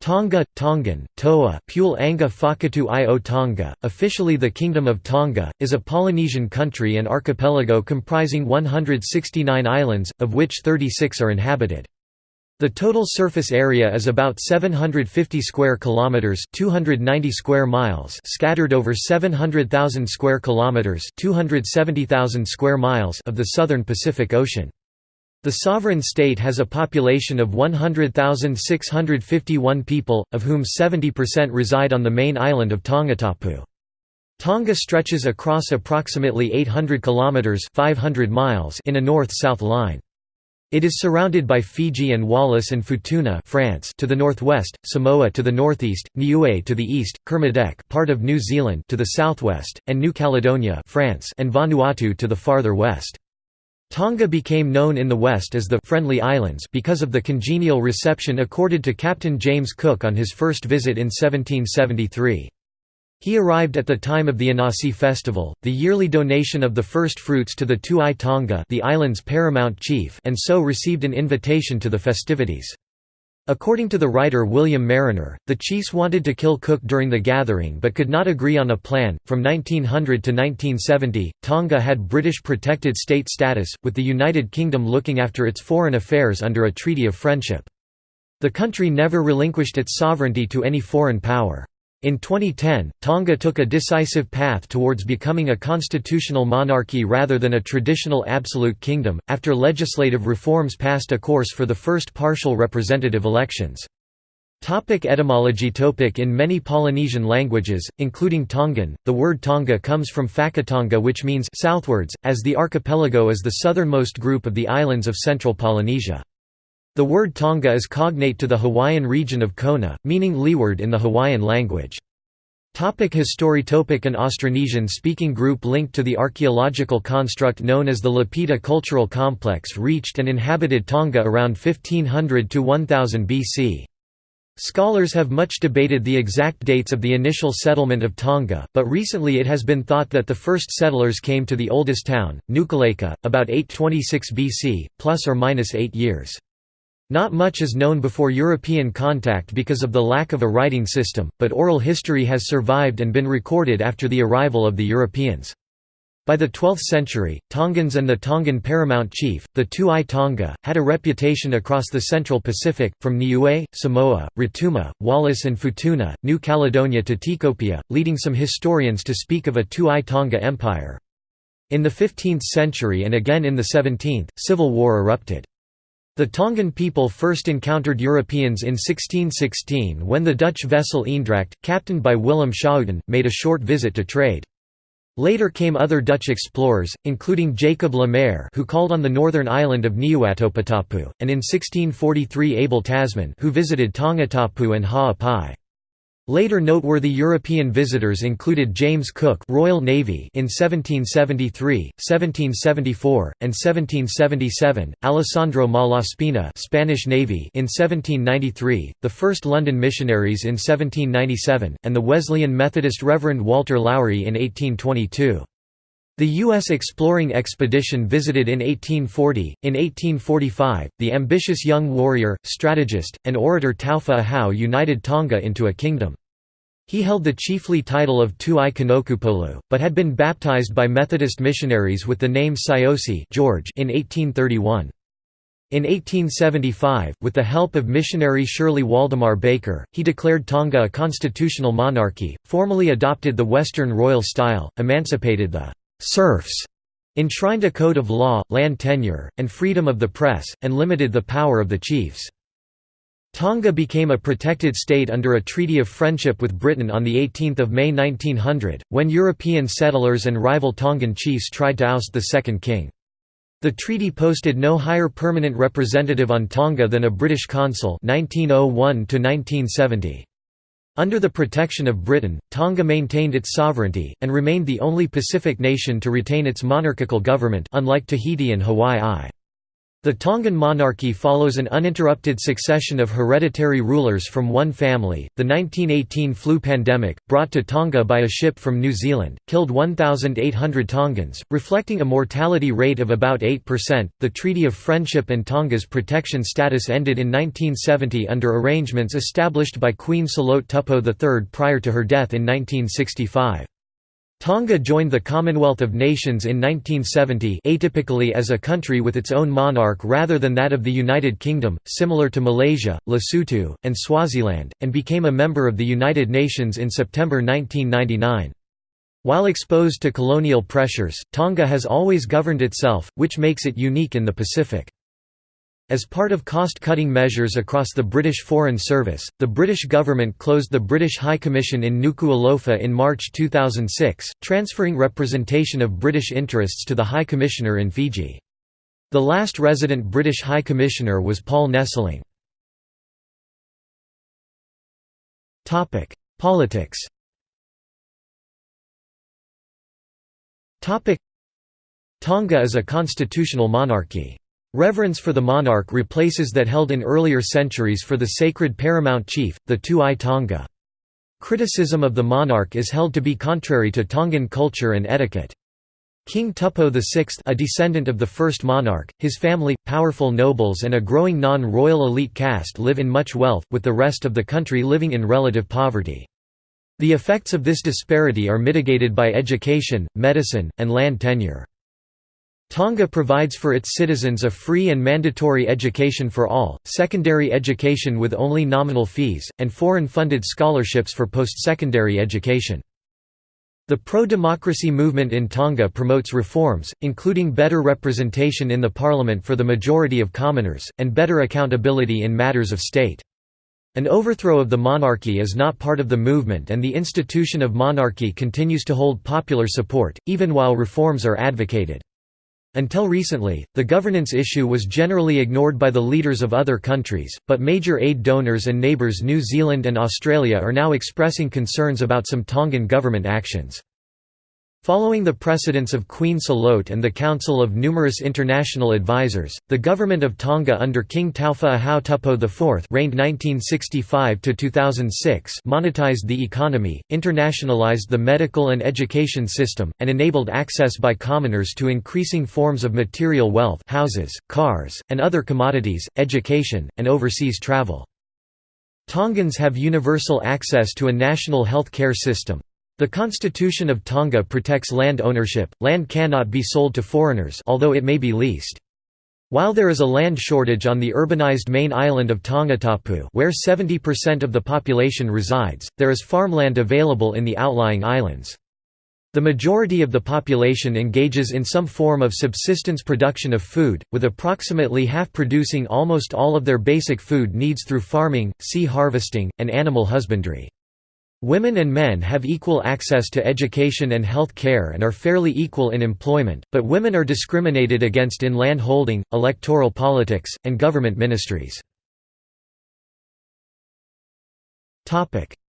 Tonga, Tongan, Toa Pule Anga Whakatu i o Tonga, officially the Kingdom of Tonga, is a Polynesian country and archipelago comprising 169 islands, of which 36 are inhabited. The total surface area is about 750 square kilometers, 290 square miles, scattered over 700,000 square kilometers, 270,000 square miles of the southern Pacific Ocean. The sovereign state has a population of 100,651 people, of whom 70% reside on the main island of Tongatapu. Tonga stretches across approximately 800 kilometers (500 miles) in a north-south line. It is surrounded by Fiji and Wallis and Futuna France to the northwest, Samoa to the northeast, Niue to the east, Kermadec part of New Zealand to the southwest, and New Caledonia France and Vanuatu to the farther west. Tonga became known in the West as the «Friendly Islands» because of the congenial reception accorded to Captain James Cook on his first visit in 1773. He arrived at the time of the Anasi festival, the yearly donation of the first fruits to the Tu'i Tonga the island's paramount chief and so received an invitation to the festivities. According to the writer William Mariner, the chiefs wanted to kill Cook during the gathering but could not agree on a plan. From 1900 to 1970, Tonga had British protected state status, with the United Kingdom looking after its foreign affairs under a treaty of friendship. The country never relinquished its sovereignty to any foreign power. In 2010, Tonga took a decisive path towards becoming a constitutional monarchy rather than a traditional absolute kingdom, after legislative reforms passed a course for the first partial representative elections. Topic etymology Topic In many Polynesian languages, including Tongan, the word Tonga comes from Fakatonga which means southwards, as the archipelago is the southernmost group of the islands of central Polynesia. The word Tonga is cognate to the Hawaiian region of Kona, meaning leeward in the Hawaiian language. Topic history Topic An Austronesian-speaking group linked to the archaeological construct known as the Lapita Cultural Complex reached and inhabited Tonga around 1500 to 1000 BC. Scholars have much debated the exact dates of the initial settlement of Tonga, but recently it has been thought that the first settlers came to the oldest town, Nukuleka, about 826 BC, plus or minus 8 years. Not much is known before European contact because of the lack of a writing system, but oral history has survived and been recorded after the arrival of the Europeans. By the 12th century, Tongans and the Tongan paramount chief, the Tu'i Tonga, had a reputation across the central Pacific, from Niue, Samoa, Rotuma, Wallis and Futuna, New Caledonia to Tikopia, leading some historians to speak of a Tu'i Tonga empire. In the 15th century and again in the 17th, civil war erupted. The Tongan people first encountered Europeans in 1616 when the Dutch vessel Eendracht, captained by Willem Schouten, made a short visit to trade. Later came other Dutch explorers, including Jacob Le Maire who called on the northern island of Niuatopotapu, and in 1643 Abel Tasman who visited Tongatapu and Ha'apai. Later noteworthy European visitors included James Cook Royal Navy in 1773, 1774, and 1777, Alessandro Malaspina Spanish Navy in 1793, the first London missionaries in 1797, and the Wesleyan Methodist Reverend Walter Lowry in 1822. The U.S. exploring expedition visited in 1840. In 1845, the ambitious young warrior, strategist, and orator Taufa'ahau united Tonga into a kingdom. He held the chiefly title of Tu'i Kanokupolu, but had been baptized by Methodist missionaries with the name Siosi George in 1831. In 1875, with the help of missionary Shirley Waldemar Baker, he declared Tonga a constitutional monarchy, formally adopted the Western royal style, emancipated the serfs, enshrined a code of law, land tenure, and freedom of the press, and limited the power of the chiefs. Tonga became a protected state under a treaty of friendship with Britain on 18 May 1900, when European settlers and rival Tongan chiefs tried to oust the second king. The treaty posted no higher permanent representative on Tonga than a British consul 1901 Under the protection of Britain, Tonga maintained its sovereignty, and remained the only Pacific nation to retain its monarchical government unlike Tahiti and Hawaii. The Tongan monarchy follows an uninterrupted succession of hereditary rulers from one family. The 1918 flu pandemic, brought to Tonga by a ship from New Zealand, killed 1,800 Tongans, reflecting a mortality rate of about 8%. The Treaty of Friendship and Tonga's protection status ended in 1970 under arrangements established by Queen Salote Tupou III prior to her death in 1965. Tonga joined the Commonwealth of Nations in 1970 atypically as a country with its own monarch rather than that of the United Kingdom, similar to Malaysia, Lesotho, and Swaziland, and became a member of the United Nations in September 1999. While exposed to colonial pressures, Tonga has always governed itself, which makes it unique in the Pacific. As part of cost-cutting measures across the British Foreign Service, the British government closed the British High Commission in Nuku'alofa in March 2006, transferring representation of British interests to the High Commissioner in Fiji. The last resident British High Commissioner was Paul Nessling. Politics Tonga is a constitutional monarchy. Reverence for the monarch replaces that held in earlier centuries for the sacred paramount chief, the Tu'i Tonga. Criticism of the monarch is held to be contrary to Tongan culture and etiquette. King Tupou VI a descendant of the first monarch, his family, powerful nobles and a growing non-royal elite caste live in much wealth, with the rest of the country living in relative poverty. The effects of this disparity are mitigated by education, medicine, and land tenure. Tonga provides for its citizens a free and mandatory education for all, secondary education with only nominal fees, and foreign-funded scholarships for post-secondary education. The pro-democracy movement in Tonga promotes reforms, including better representation in the parliament for the majority of commoners, and better accountability in matters of state. An overthrow of the monarchy is not part of the movement and the institution of monarchy continues to hold popular support, even while reforms are advocated. Until recently, the governance issue was generally ignored by the leaders of other countries, but major aid donors and neighbours New Zealand and Australia are now expressing concerns about some Tongan government actions. Following the precedents of Queen Salote and the counsel of numerous international advisers, the government of Tonga under King Taufa'ahau Tupou IV reigned 1965–2006 monetized the economy, internationalized the medical and education system, and enabled access by commoners to increasing forms of material wealth houses, cars, and other commodities, education, and overseas travel. Tongans have universal access to a national health care system, the Constitution of Tonga protects land ownership, land cannot be sold to foreigners although it may be leased. While there is a land shortage on the urbanized main island of Tongatapu where 70% of the population resides, there is farmland available in the outlying islands. The majority of the population engages in some form of subsistence production of food, with approximately half producing almost all of their basic food needs through farming, sea harvesting, and animal husbandry. Women and men have equal access to education and health care and are fairly equal in employment, but women are discriminated against in land holding, electoral politics, and government ministries.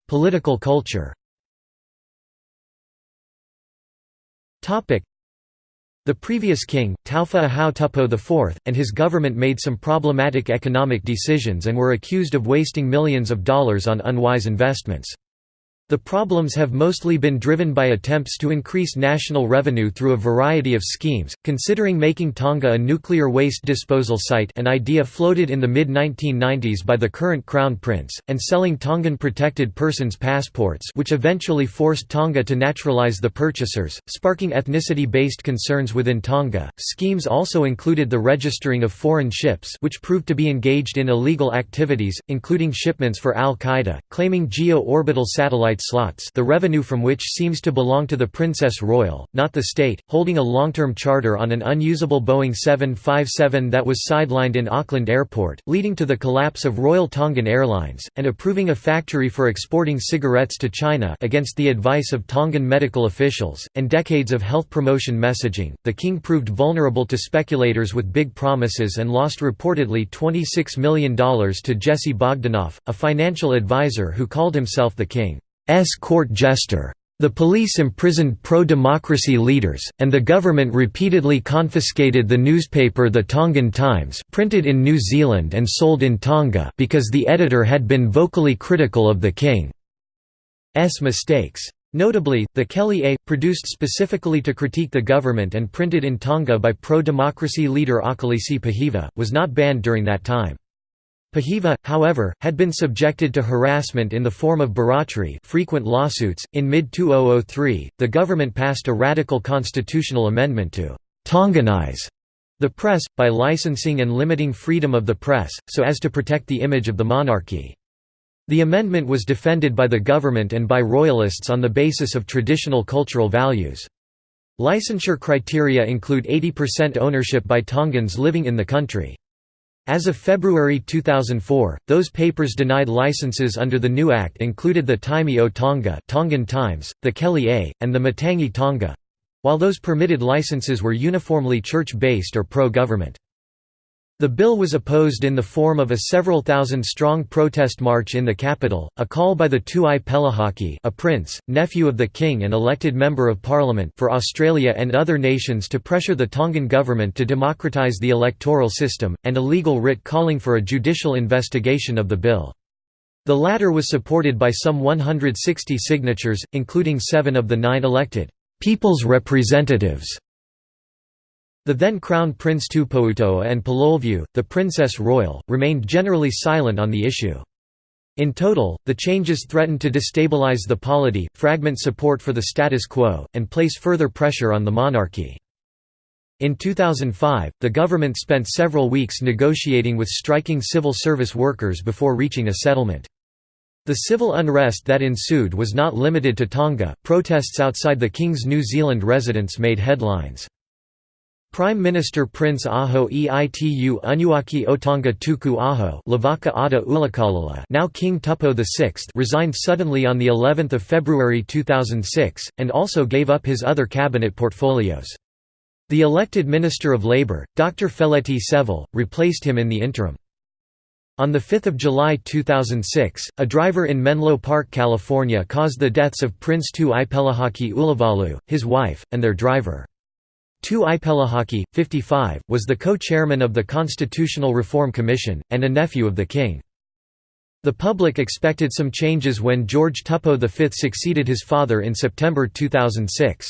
Political culture the previous king, Taufa'ahau Tupou IV, and his government made some problematic economic decisions and were accused of wasting millions of dollars on unwise investments. The problems have mostly been driven by attempts to increase national revenue through a variety of schemes, considering making Tonga a nuclear waste disposal site an idea floated in the mid-1990s by the current Crown Prince, and selling Tongan protected persons passports which eventually forced Tonga to naturalize the purchasers, sparking ethnicity-based concerns within Tonga. Schemes also included the registering of foreign ships which proved to be engaged in illegal activities, including shipments for al-Qaeda, claiming geo-orbital satellites slots the revenue from which seems to belong to the Princess Royal, not the state, holding a long-term charter on an unusable Boeing 757 that was sidelined in Auckland Airport, leading to the collapse of Royal Tongan Airlines, and approving a factory for exporting cigarettes to China against the advice of Tongan medical officials, and decades of health promotion messaging. The king proved vulnerable to speculators with big promises and lost reportedly $26 million to Jesse Bogdanoff, a financial advisor who called himself the king. S court jester. The police imprisoned pro-democracy leaders, and the government repeatedly confiscated the newspaper The Tongan Times printed in New Zealand and sold in Tonga because the editor had been vocally critical of the king's mistakes. Notably, the Kele'a, produced specifically to critique the government and printed in Tonga by pro-democracy leader Akilisi Pohiva, was not banned during that time. Pohiva, however, had been subjected to harassment in the form of barratry frequent lawsuits. In mid-2003, the government passed a radical constitutional amendment to «Tonganize» the press, by licensing and limiting freedom of the press, so as to protect the image of the monarchy. The amendment was defended by the government and by royalists on the basis of traditional cultural values. Licensure criteria include 80% ownership by Tongans living in the country. As of February 2004, those papers denied licenses under the new act included the Taimi o Tonga Tongan Times, the Kele'a, and the Matangi Tonga, while those permitted licenses were uniformly church-based or pro-government. The bill was opposed in the form of a several thousand strong protest march in the capital, a call by the Tuai Pelahaki a prince, nephew of the king and elected member of parliament for Australia and other nations to pressure the Tongan government to democratise the electoral system, and a legal writ calling for a judicial investigation of the bill. The latter was supported by some 160 signatures, including seven of the nine elected «people's representatives» The then Crown Prince Tupouto'a and Pilolevu, the Princess Royal, remained generally silent on the issue. In total, the changes threatened to destabilize the polity, fragment support for the status quo, and place further pressure on the monarchy. In 2005, the government spent several weeks negotiating with striking civil service workers before reaching a settlement. The civil unrest that ensued was not limited to Tonga, protests outside the King's New Zealand residence made headlines. Prime Minister Prince Aho Eitu Unuaki Otonga Tuku Aho Lavaka now King Tupou VI resigned suddenly on the 11th of February 2006, and also gave up his other cabinet portfolios. The elected Minister of Labour, Dr. Feleti Sevele, replaced him in the interim. On 5 July 2006, a driver in Menlo Park, California caused the deaths of Prince Tu Ipelahaki Ulavalu, his wife, and their driver. Tu Ipelahaki, 55, was the co-chairman of the Constitutional Reform Commission, and a nephew of the king. The public expected some changes when George Tupou V succeeded his father in September 2006.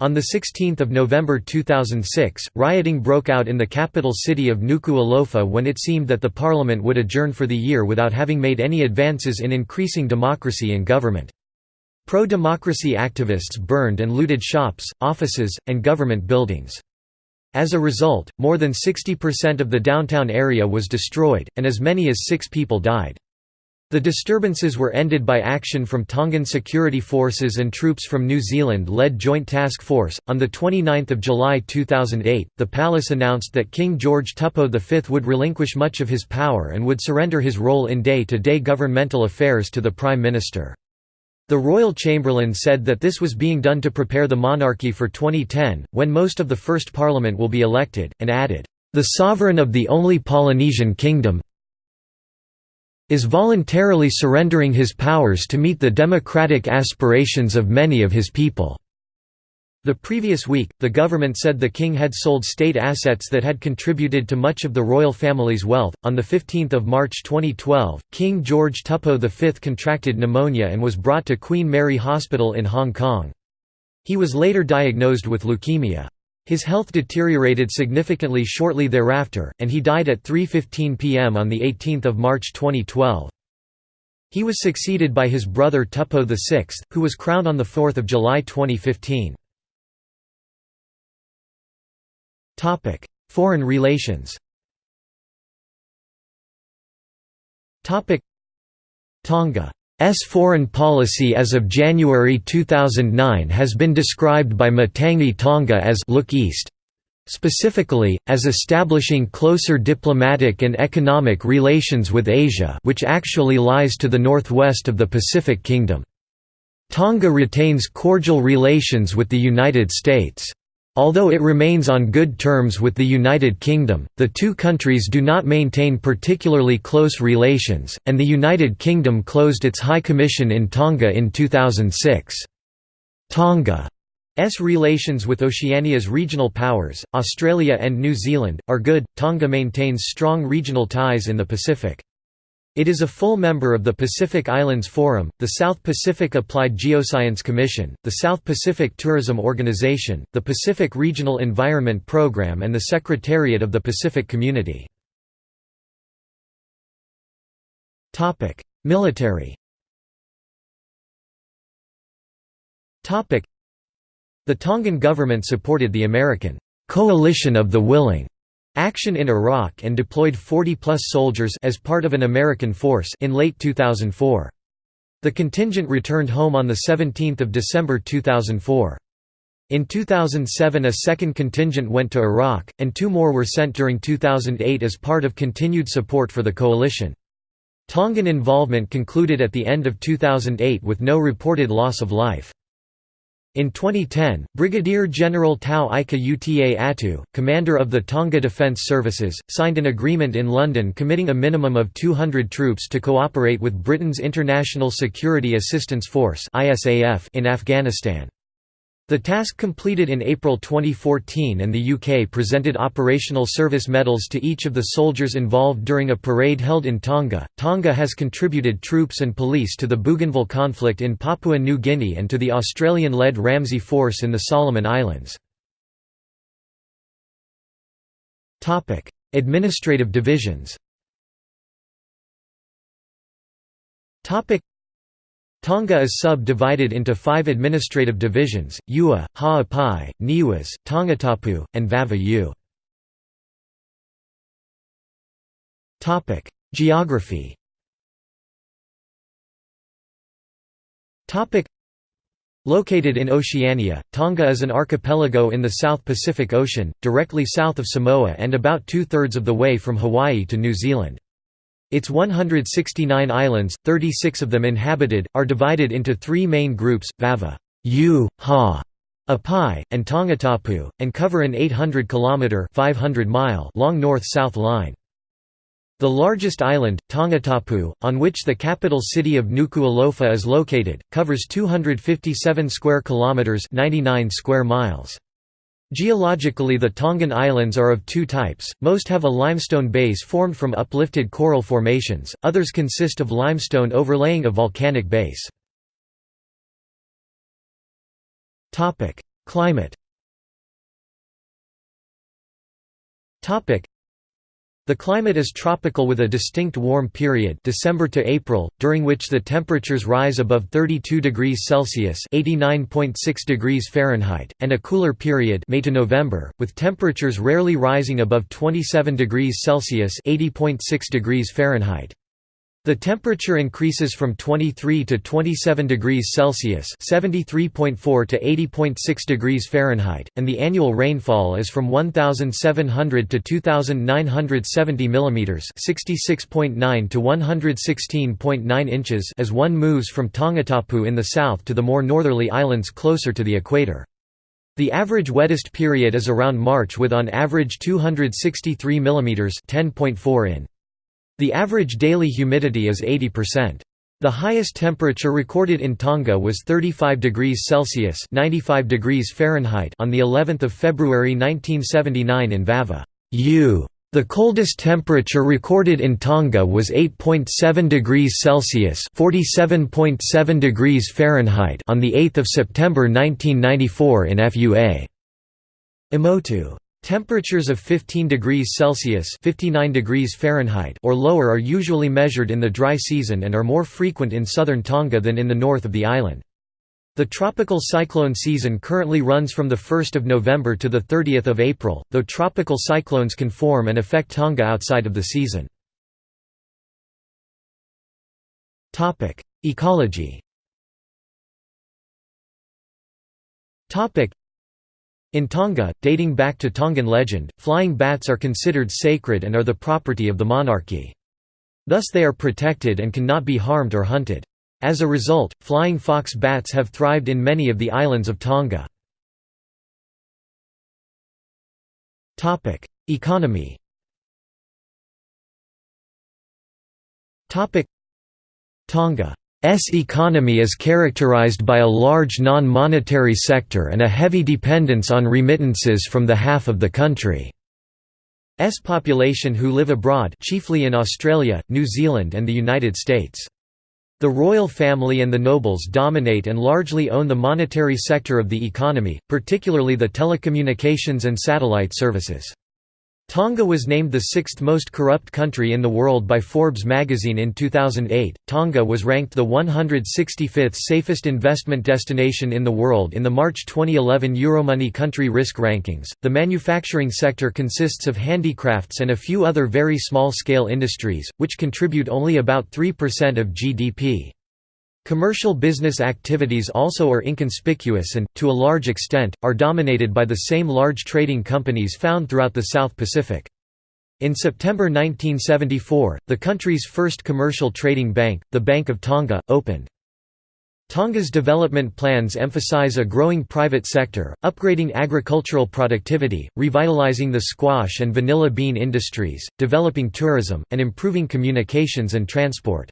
On 16 November 2006, rioting broke out in the capital city of Nuku'alofa when it seemed that the parliament would adjourn for the year without having made any advances in increasing democracy in government. Pro-democracy activists burned and looted shops, offices, and government buildings. As a result, more than 60% of the downtown area was destroyed, and as many as six people died. The disturbances were ended by action from Tongan security forces and troops from New Zealand-led Joint Task Force. On the 29th of July 2008, the palace announced that King George Tupou V would relinquish much of his power and would surrender his role in day-to-day -day governmental affairs to the Prime Minister. The royal chamberlain said that this was being done to prepare the monarchy for 2010, when most of the first parliament will be elected, and added, "...the sovereign of the only Polynesian kingdom is voluntarily surrendering his powers to meet the democratic aspirations of many of his people." The previous week, the government said the king had sold state assets that had contributed to much of the royal family's wealth. On the 15th of March 2012, King George Tupou V contracted pneumonia and was brought to Queen Mary Hospital in Hong Kong. He was later diagnosed with leukemia. His health deteriorated significantly shortly thereafter, and he died at 3:15 p.m. on the 18th of March 2012. He was succeeded by his brother Tupou VI, who was crowned on 4 July 2015. Topic: Foreign relations. Topic: Tonga's foreign policy as of January 2009 has been described by Matangi Tonga as look east, specifically, as establishing closer diplomatic and economic relations with Asia which actually lies to the northwest of the Pacific Kingdom. Tonga retains cordial relations with the United States. Although it remains on good terms with the United Kingdom, the two countries do not maintain particularly close relations, and the United Kingdom closed its High Commission in Tonga in 2006. Tonga's relations with Oceania's regional powers, Australia and New Zealand, are good. Tonga maintains strong regional ties in the Pacific. It is a full member of the Pacific Islands Forum, the South Pacific Applied Geoscience Commission, the South Pacific Tourism Organization, the Pacific Regional Environment Program and the Secretariat of the Pacific Community. Military The Tongan government supported the American «coalition of the willing» action in Iraq and deployed 40-plus soldiers as part of an American force in late 2004. The contingent returned home on 17 December 2004. In 2007 a second contingent went to Iraq, and two more were sent during 2008 as part of continued support for the coalition. Tongan involvement concluded at the end of 2008 with no reported loss of life. In 2010, Brigadier General Tau Ika Uta Atu, commander of the Tonga Defence Services, signed an agreement in London committing a minimum of 200 troops to cooperate with Britain's International Security Assistance Force in Afghanistan. The task completed in April 2014 and the UK presented operational service medals to each of the soldiers involved during a parade held in Tonga. Tonga has contributed troops and police to the Bougainville conflict in Papua New Guinea and to the Australian-led RAMSI Force in the Solomon Islands. Topic: Administrative divisions. Topic Tonga is sub-divided into five administrative divisions, Ua, Ha'apai, Niuas, Tongatapu, and Vava'u. Geography Located in Oceania, Tonga is an archipelago in the South Pacific Ocean, directly south of Samoa and about two-thirds of the way from Hawaii to New Zealand. Its 169 islands, 36 of them inhabited, are divided into three main groups, Vava U, Ha, Apai, and Tongatapu, and cover an 800 km 500 mile long north-south line. The largest island, Tongatapu, on which the capital city of Nuku'alofa is located, covers 257 square kilometers, 99 square miles. Geologically the Tongan Islands are of two types, most have a limestone base formed from uplifted coral formations, others consist of limestone overlaying a volcanic base. Climate the climate is tropical with a distinct warm period December to April, during which the temperatures rise above 32 degrees Celsius (89.6 degrees Fahrenheit), and a cooler period May to November, with temperatures rarely rising above 27 degrees Celsius (80.6 degrees Fahrenheit). The temperature increases from 23 to 27 degrees Celsius (73.4 to 80.6 degrees Fahrenheit), and the annual rainfall is from 1,700 to 2,970 mm (66.9 to 116.9 inches) as one moves from Tongatapu in the south to the more northerly islands closer to the equator. The average wettest period is around March with on average 263 mm (10.4 in). The average daily humidity is 80%. The highest temperature recorded in Tonga was 35 degrees Celsius (95 degrees Fahrenheit) on the 11th of February 1979 in Vava. U. The coldest temperature recorded in Tonga was 8.7 degrees Celsius (47.7 degrees Fahrenheit) on the 8th of September 1994 in FUA. Emotu Temperatures of 15 degrees Celsius 59 degrees Fahrenheit or lower are usually measured in the dry season and are more frequent in southern Tonga than in the north of the island. The tropical cyclone season currently runs from 1 November to 30 April, though tropical cyclones can form and affect Tonga outside of the season. Ecology in Tonga, dating back to Tongan legend, flying bats are considered sacred and are the property of the monarchy. Thus they are protected and cannot be harmed or hunted. As a result, flying fox bats have thrived in many of the islands of Tonga. Economy Tonga economy is characterized by a large non-monetary sector and a heavy dependence on remittances from the half of the country. S population who live abroad chiefly in Australia, New Zealand and the United States. The royal family and the nobles dominate and largely own the monetary sector of the economy, particularly the telecommunications and satellite services. Tonga was named the sixth most corrupt country in the world by Forbes magazine in 2008. Tonga was ranked the 165th safest investment destination in the world in the March 2011 Euromoney country risk rankings. The manufacturing sector consists of handicrafts and a few other very small scale industries, which contribute only about 3% of GDP. Commercial business activities also are inconspicuous and, to a large extent, are dominated by the same large trading companies found throughout the South Pacific. In September 1974, the country's first commercial trading bank, the Bank of Tonga, opened. Tonga's development plans emphasize a growing private sector, upgrading agricultural productivity, revitalizing the squash and vanilla bean industries, developing tourism, and improving communications and transport.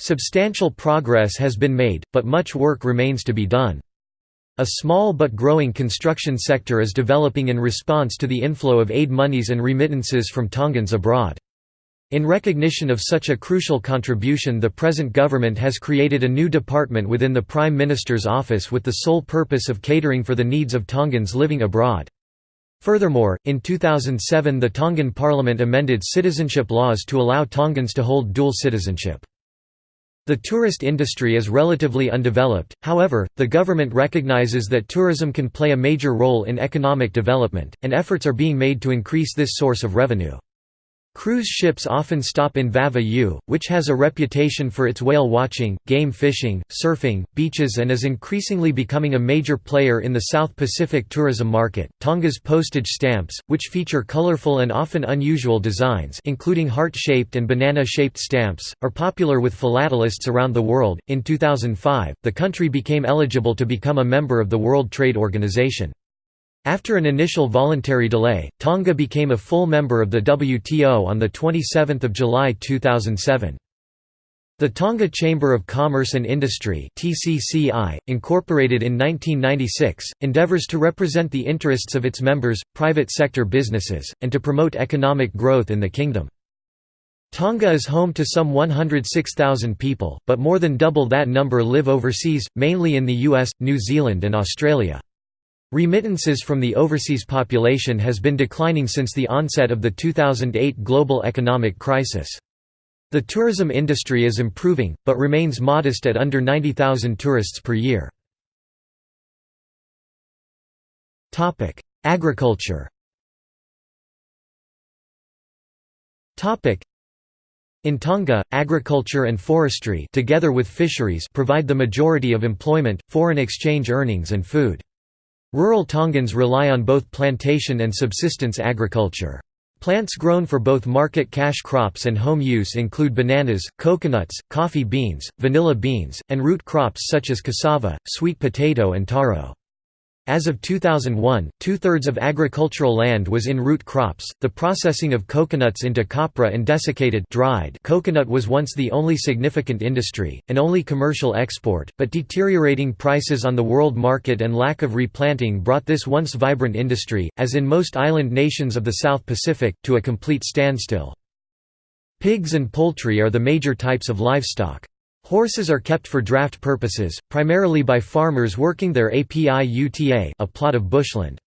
Substantial progress has been made, but much work remains to be done. A small but growing construction sector is developing in response to the inflow of aid monies and remittances from Tongans abroad. In recognition of such a crucial contribution the present government has created a new department within the Prime Minister's office with the sole purpose of catering for the needs of Tongans living abroad. Furthermore, in 2007 the Tongan parliament amended citizenship laws to allow Tongans to hold dual citizenship. The tourist industry is relatively undeveloped, however, the government recognizes that tourism can play a major role in economic development, and efforts are being made to increase this source of revenue. Cruise ships often stop in Vava'u, which has a reputation for its whale watching, game fishing, surfing, beaches, and is increasingly becoming a major player in the South Pacific tourism market. Tonga's postage stamps, which feature colorful and often unusual designs, including heart shaped and banana shaped stamps, are popular with philatelists around the world. In 2005, the country became eligible to become a member of the World Trade Organization. After an initial voluntary delay, Tonga became a full member of the WTO on 27 July 2007. The Tonga Chamber of Commerce and Industry TCCI, incorporated in 1996, endeavours to represent the interests of its members, private sector businesses, and to promote economic growth in the kingdom. Tonga is home to some 106,000 people, but more than double that number live overseas, mainly in the US, New Zealand and Australia. Remittances from the overseas population has been declining since the onset of the 2008 global economic crisis. The tourism industry is improving, but remains modest at under 90,000 tourists per year. Agriculture in Tonga, agriculture and forestry together with fisheries provide the majority of employment, foreign exchange earnings and food. Rural Tongans rely on both plantation and subsistence agriculture. Plants grown for both market cash crops and home use include bananas, coconuts, coffee beans, vanilla beans, and root crops such as cassava, sweet potato and taro. As of 2001, two-thirds of agricultural land was in root crops. The processing of coconuts into copra and desiccated dried coconut was once the only significant industry, and only commercial export, but deteriorating prices on the world market and lack of replanting brought this once vibrant industry, as in most island nations of the South Pacific, to a complete standstill. Pigs and poultry are the major types of livestock. Horses are kept for draft purposes, primarily by farmers working their API-UTA a plot of bushland.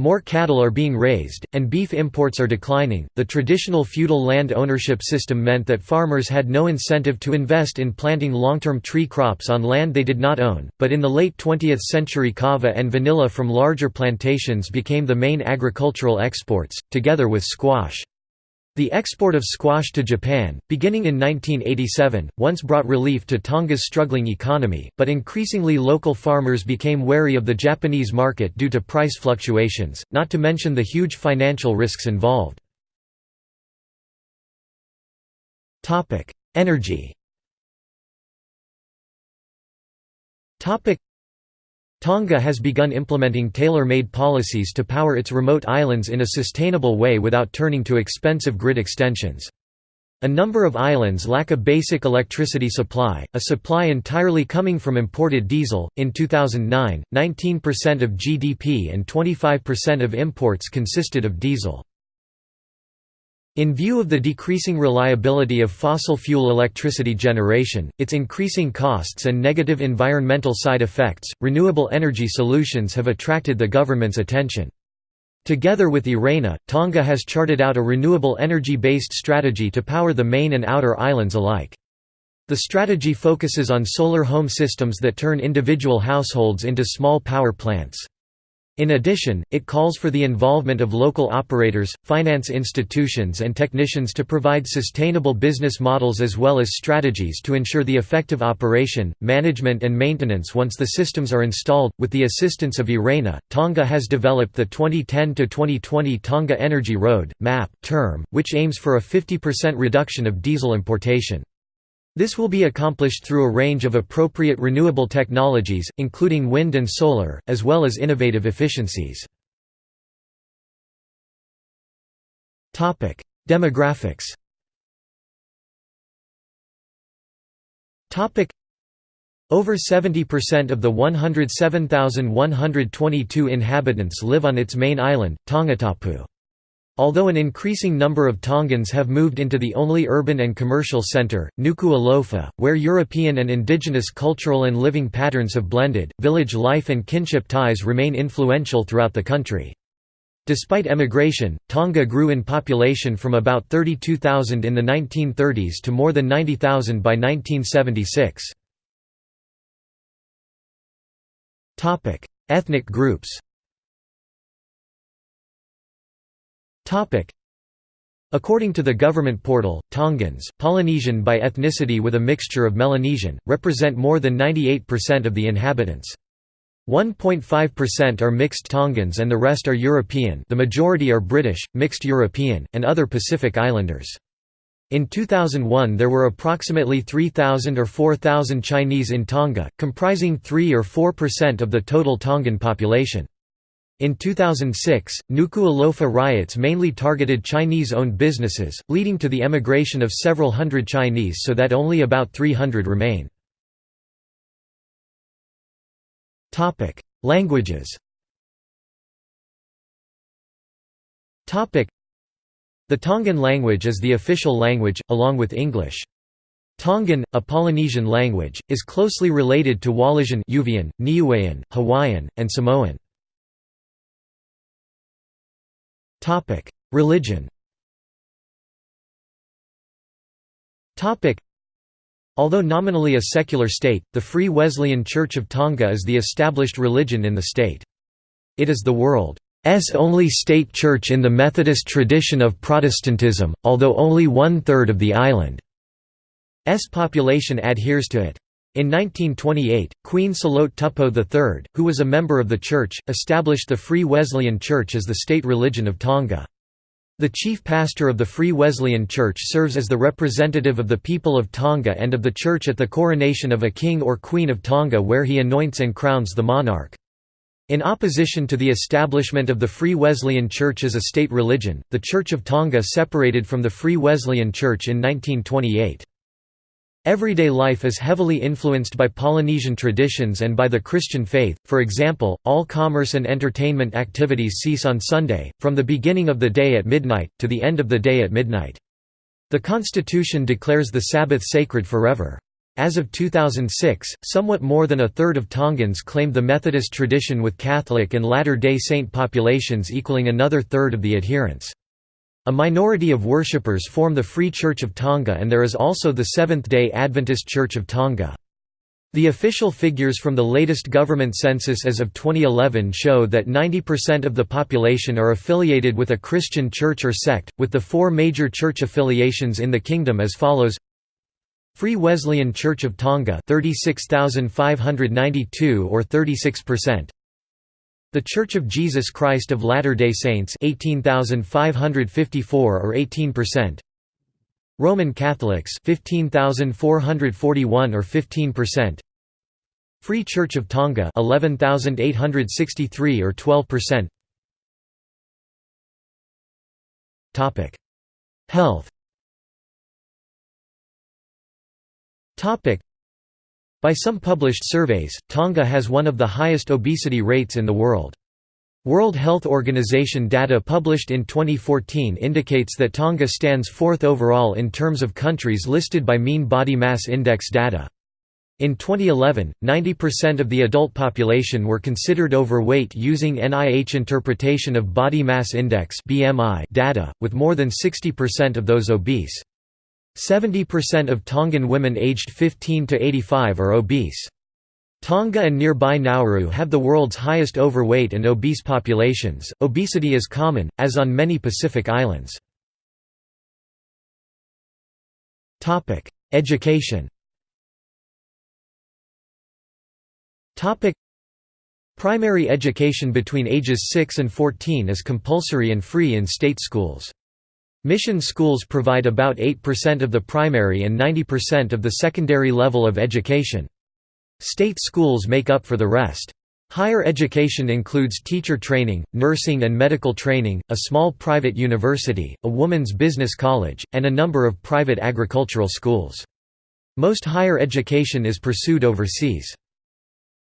More cattle are being raised, and beef imports are declining. The traditional feudal land ownership system meant that farmers had no incentive to invest in planting long term tree crops on land they did not own, but in the late 20th century, kava and vanilla from larger plantations became the main agricultural exports, together with squash. The export of squash to Japan, beginning in 1987, once brought relief to Tonga's struggling economy, but increasingly local farmers became wary of the Japanese market due to price fluctuations, not to mention the huge financial risks involved. Energy Tonga has begun implementing tailor-made policies to power its remote islands in a sustainable way without turning to expensive grid extensions. A number of islands lack a basic electricity supply, a supply entirely coming from imported diesel. In 2009, 19% of GDP and 25% of imports consisted of diesel. In view of the decreasing reliability of fossil fuel electricity generation, its increasing costs and negative environmental side effects, renewable energy solutions have attracted the government's attention. Together with IRENA, Tonga has charted out a renewable energy-based strategy to power the main and outer islands alike. The strategy focuses on solar home systems that turn individual households into small power plants. In addition, it calls for the involvement of local operators, finance institutions and technicians to provide sustainable business models as well as strategies to ensure the effective operation, management and maintenance once the systems are installed. With the assistance of IRENA, Tonga has developed the 2010 to 2020 Tonga Energy Road, MAP, term, which aims for a 50% reduction of diesel importation. This will be accomplished through a range of appropriate renewable technologies, including wind and solar, as well as innovative efficiencies. Demographics over 70% of the 107,122 inhabitants live on its main island, Tongatapu. Although an increasing number of Tongans have moved into the only urban and commercial centre, Nuku'alofa, where European and indigenous cultural and living patterns have blended, village life and kinship ties remain influential throughout the country. Despite emigration, Tonga grew in population from about 32,000 in the 1930s to more than 90,000 by 1976. Ethnic groups According to the government portal, Tongans, Polynesian by ethnicity with a mixture of Melanesian, represent more than 98% of the inhabitants. 1.5% are mixed Tongans and the rest are European the majority are British, mixed European, and other Pacific Islanders. In 2001 there were approximately 3,000 or 4,000 Chinese in Tonga, comprising 3 or 4% of the total Tongan population. In 2006, Nuku'alofa riots mainly targeted Chinese-owned businesses, leading to the emigration of several hundred Chinese so that only about 300 remain. Languages The Tongan language is the official language, along with English. Tongan, a Polynesian language, is closely related to Wallisian Niuean, Hawaiian, and Samoan. Religion Although nominally a secular state, the Free Wesleyan Church of Tonga is the established religion in the state. It is the world's only state church in the Methodist tradition of Protestantism, although only one-third of the island's population adheres to it. In 1928, Queen Salote Tupou III, who was a member of the church, established the Free Wesleyan Church as the state religion of Tonga. The chief pastor of the Free Wesleyan Church serves as the representative of the people of Tonga and of the church at the coronation of a king or queen of Tonga where he anoints and crowns the monarch. In opposition to the establishment of the Free Wesleyan Church as a state religion, the Church of Tonga separated from the Free Wesleyan Church in 1928. Everyday life is heavily influenced by Polynesian traditions and by the Christian faith, for example, all commerce and entertainment activities cease on Sunday, from the beginning of the day at midnight, to the end of the day at midnight. The Constitution declares the Sabbath sacred forever. As of 2006, somewhat more than a third of Tongans claimed the Methodist tradition with Catholic and Latter-day Saint populations equaling another third of the adherents. A minority of worshippers form the Free Church of Tonga and there is also the Seventh-day Adventist Church of Tonga. The official figures from the latest government census as of 2011 show that 90% of the population are affiliated with a Christian church or sect, with the four major church affiliations in the kingdom as follows Free Wesleyan Church of Tonga 36,592 or 36% the Church of Jesus Christ of Latter-day Saints 18,554 or 18%. Roman Catholics 15,441 or 15%. Free Church of Tonga 11,863 or 12%. Topic: Health By some published surveys, Tonga has one of the highest obesity rates in the world. World Health Organization data published in 2014 indicates that Tonga stands fourth overall in terms of countries listed by mean body mass index data. In 2011, 90% of the adult population were considered overweight using NIH interpretation of body mass index data, with more than 60% of those obese. 70% of Tongan women aged 15 to 85 are obese. Tonga and nearby Nauru have the world's highest overweight and obese populations. Obesity is common, as on many Pacific islands. Topic: Education. Topic: Primary education between ages 6 and 14 is compulsory and free in state schools. Mission schools provide about 8% of the primary and 90% of the secondary level of education. State schools make up for the rest. Higher education includes teacher training, nursing and medical training, a small private university, a woman's business college, and a number of private agricultural schools. Most higher education is pursued overseas.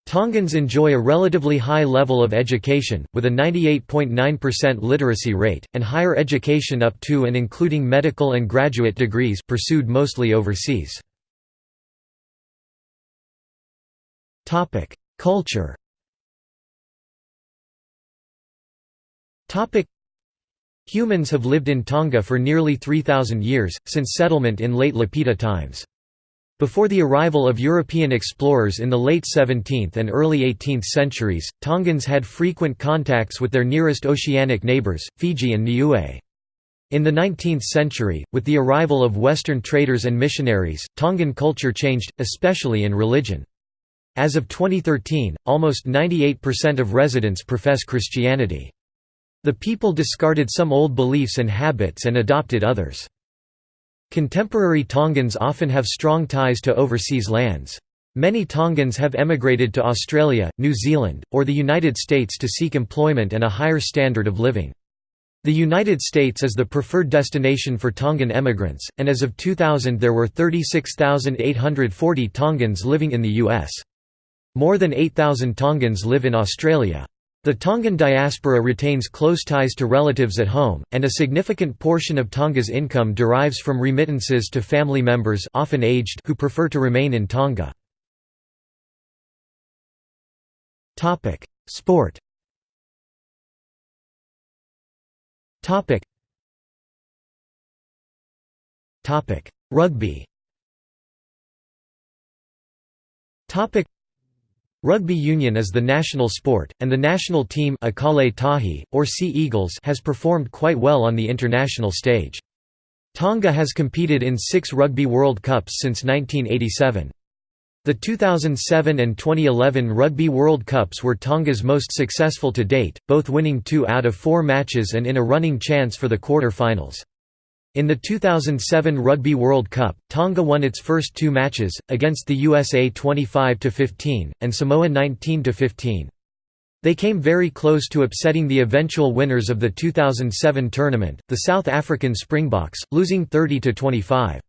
Tongans enjoy a relatively high level of education, with a 98.9% literacy rate, and higher education up to and including medical and graduate degrees pursued mostly overseas. Culture Humans have lived in Tonga for nearly 3,000 years, since settlement in late Lapita times. Before the arrival of European explorers in the late 17th and early 18th centuries, Tongans had frequent contacts with their nearest oceanic neighbours, Fiji and Niue. In the 19th century, with the arrival of Western traders and missionaries, Tongan culture changed, especially in religion. As of 2013, almost 98% of residents profess Christianity. The people discarded some old beliefs and habits and adopted others. Contemporary Tongans often have strong ties to overseas lands. Many Tongans have emigrated to Australia, New Zealand, or the United States to seek employment and a higher standard of living. The United States is the preferred destination for Tongan emigrants, and as of 2000 there were 36,840 Tongans living in the U.S. More than 8,000 Tongans live in Australia. The Tongan diaspora retains close ties to relatives at home, and a significant portion of Tonga's income derives from remittances to family members often aged who prefer to remain in Tonga. Sport Rugby Rugby union is the national sport, and the national team Ikale Tahi, or Sea Eagles has performed quite well on the international stage. Tonga has competed in six Rugby World Cups since 1987. The 2007 and 2011 Rugby World Cups were Tonga's most successful to date, both winning two out of four matches and in a running chance for the quarter-finals. In the 2007 Rugby World Cup, Tonga won its first two matches, against the USA 25–15, and Samoa 19–15. They came very close to upsetting the eventual winners of the 2007 tournament, the South African Springboks, losing 30–25.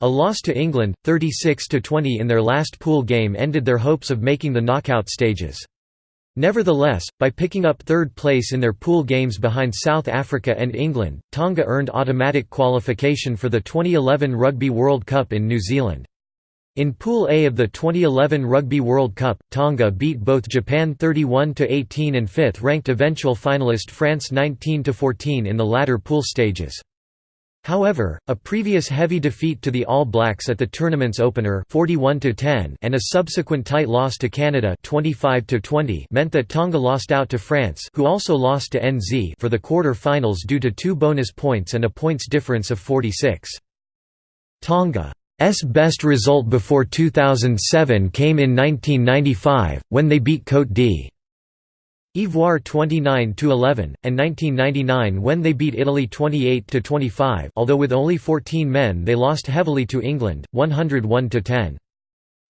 A loss to England, 36–20 in their last pool game ended their hopes of making the knockout stages. Nevertheless, by picking up third place in their pool games behind South Africa and England, Tonga earned automatic qualification for the 2011 Rugby World Cup in New Zealand. In Pool A of the 2011 Rugby World Cup, Tonga beat both Japan 31–18 and fifth-ranked eventual finalist France 19–14 in the latter pool stages. However, a previous heavy defeat to the All Blacks at the tournament's opener 41 and a subsequent tight loss to Canada 25 meant that Tonga lost out to France who also lost to NZ for the quarter-finals due to two bonus points and a points difference of 46. Tonga's best result before 2007 came in 1995, when they beat Côte d'Ivoire. Ivoire 29–11, and 1999 when they beat Italy 28–25 although with only 14 men they lost heavily to England, 101–10.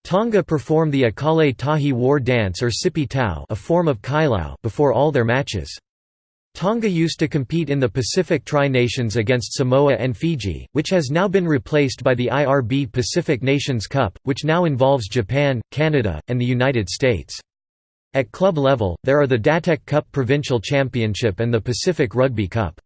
Tonga perform the Ikale Tahi war dance or Sipi Tau a form of kailao before all their matches. Tonga used to compete in the Pacific Tri-Nations against Samoa and Fiji, which has now been replaced by the IRB Pacific Nations Cup, which now involves Japan, Canada, and the United States. At club level, there are the Datec Cup Provincial Championship and the Pacific Rugby Cup.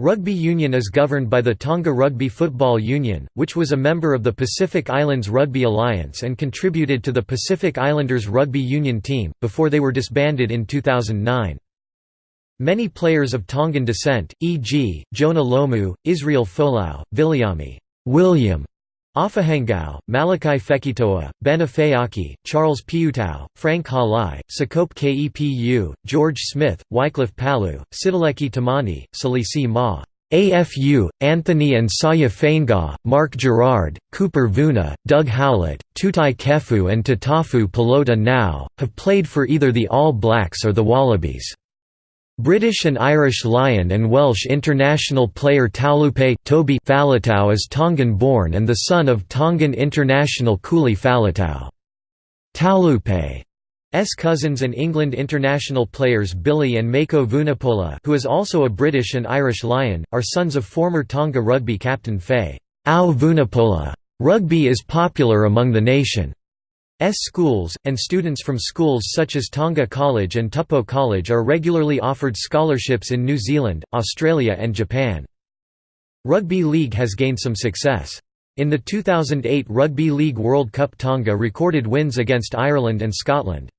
Rugby union is governed by the Tonga Rugby Football Union, which was a member of the Pacific Islands Rugby Alliance and contributed to the Pacific Islanders Rugby Union team, before they were disbanded in 2009. Many players of Tongan descent, e.g., Jonah Lomu, Israel Folau, Viliami William, Ofahengaue, Malakai Fekitoa, Ben Afeaki, Charles Piutau, Frank Halai, Sekope Kepu, George Smith, Wycliffe Palu, Sitaleki Timani, Salisi Ma. AFU, Anthony and Saia Fainga'a, Mark Gerrard, Cooper Vuna, Doug Howlett, Toutai Kefu and Tatafu Polota-Nau, have played for either the All Blacks or the Wallabies. British and Irish Lion and Welsh international player Taulupe Toby Faletau is Tongan-born and the son of Tongan international Kuli Faletau. Taulupe's cousins and England international players Billy and Mako Vunipola who is also a British and Irish Lion, are sons of former Tonga rugby captain Faye Au Vunipola. Rugby is popular among the nation. S schools, and students from schools such as Tonga College and Tupou College are regularly offered scholarships in New Zealand, Australia and Japan. Rugby League has gained some success. In the 2008 Rugby League World Cup Tonga recorded wins against Ireland and Scotland.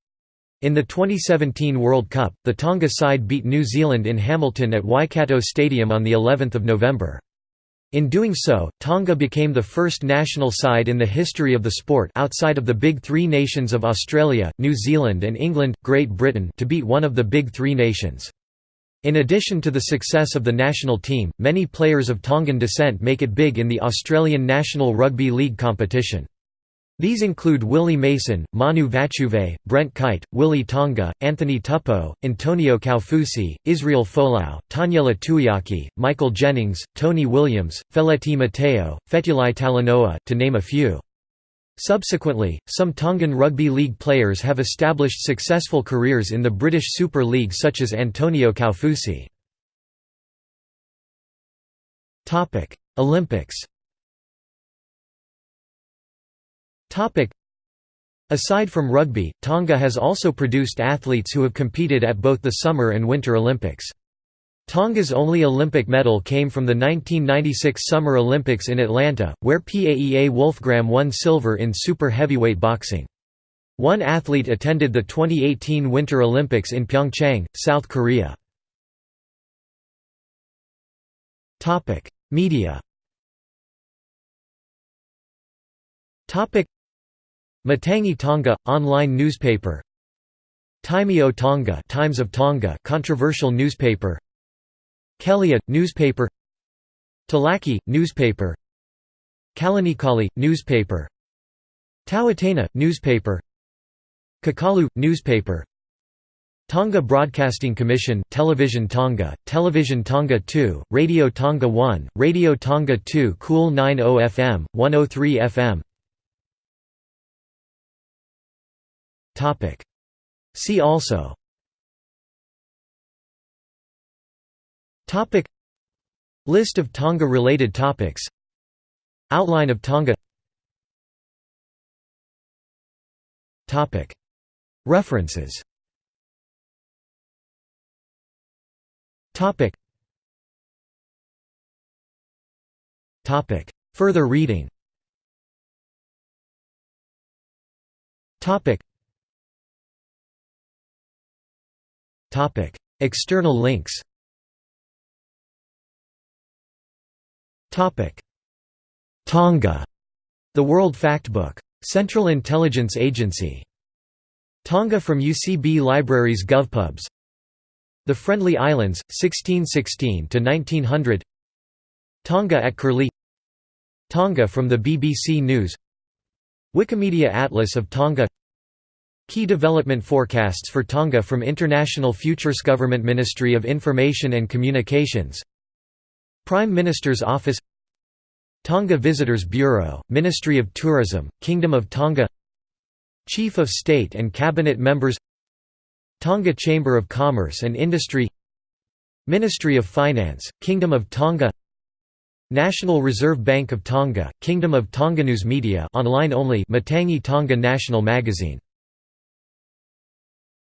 In the 2017 World Cup, the Tonga side beat New Zealand in Hamilton at Waikato Stadium on of November. In doing so, Tonga became the first national side in the history of the sport outside of the Big Three nations of Australia, New Zealand and England, Great Britain to beat one of the Big Three nations. In addition to the success of the national team, many players of Tongan descent make it big in the Australian National Rugby League competition. These include Willie Mason, Manu Vatuvei, Brent Kite, Willie Tonga, Anthony Tupou, Antonio Kaufusi, Israel Folau, Taniela Tuiaki, Michael Jennings, Tony Williams, Feleti Mateo, Fetuli Talanoa, to name a few. Subsequently, some Tongan rugby league players have established successful careers in the British Super League such as Antonio Kaufusi. Olympics Topic. Aside from rugby, Tonga has also produced athletes who have competed at both the Summer and Winter Olympics. Tonga's only Olympic medal came from the 1996 Summer Olympics in Atlanta, where Paea Wolfgram won silver in super heavyweight boxing. One athlete attended the 2018 Winter Olympics in Pyeongchang, South Korea. Media Matangi Tonga online newspaper. Taimeo Tonga Times of Tonga controversial newspaper. Kele'a newspaper. Talaki newspaper. Kalonikali newspaper. Tau'ataina newspaper. Kakalu newspaper. Tonga Broadcasting Commission Television Tonga, Television Tonga 2, Radio Tonga 1, Radio Tonga 2 Cool 90 FM, 103 FM See also. Topic. List of Tonga-related topics. Outline of Tonga. Topic. References. Further reading External links. Tonga, the World Factbook. Central Intelligence Agency. Tonga from UCB Libraries GovPubs. The Friendly Islands, 1616 to 1900. Tonga at Curlie. Tonga from the BBC News. Wikimedia Atlas of Tonga Key development forecasts for Tonga from International Futures Government Ministry of Information and Communications Prime Minister's Office Tonga Visitors Bureau, Ministry of Tourism, Kingdom of Tonga Chief of State and Cabinet Members Tonga Chamber of Commerce and Industry Ministry of Finance, Kingdom of Tonga National Reserve Bank of Tonga, Kingdom of Tonga News Media online only Matangi Tonga National Magazine